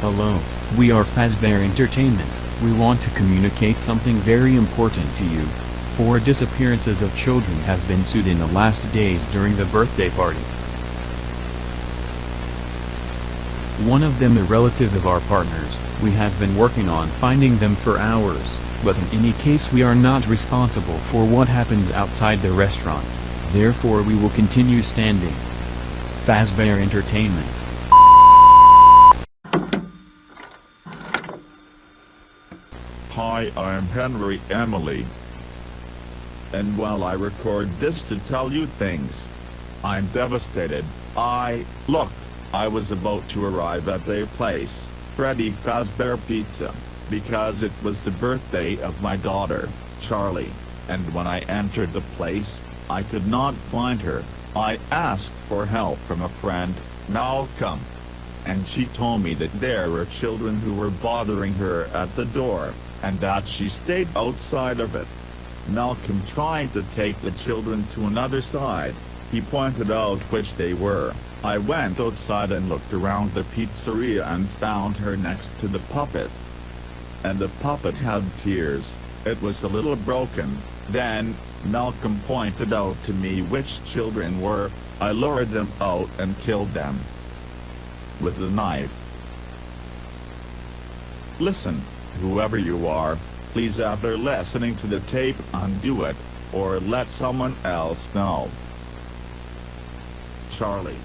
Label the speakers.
Speaker 1: Hello, we are Fazbear Entertainment. We want to communicate something very important to you. Four disappearances of children have been sued in the last days during the birthday party. One of them a relative of our partners, we have been working on finding them for hours, but in any case we are not responsible for what happens outside the restaurant. Therefore we will continue standing. Fazbear Entertainment.
Speaker 2: Hi, I'm Henry Emily. And while I record this to tell you things, I'm devastated. I, look, I was about to arrive at their place, Freddy Fazbear Pizza, because it was the birthday of my daughter, Charlie, and when I entered the place, I could not find her. I asked for help from a friend, Malcolm, and she told me that there were children who were bothering her at the door, and that she stayed outside of it. Malcolm tried to take the children to another side. He pointed out which they were. I went outside and looked around the pizzeria and found her next to the puppet. And the puppet had tears. It was a little broken. Then, Malcolm pointed out to me which children were. I lured them out and killed them. With a knife. Listen, whoever you are, please after listening to the tape undo it, or let someone else know. Charlie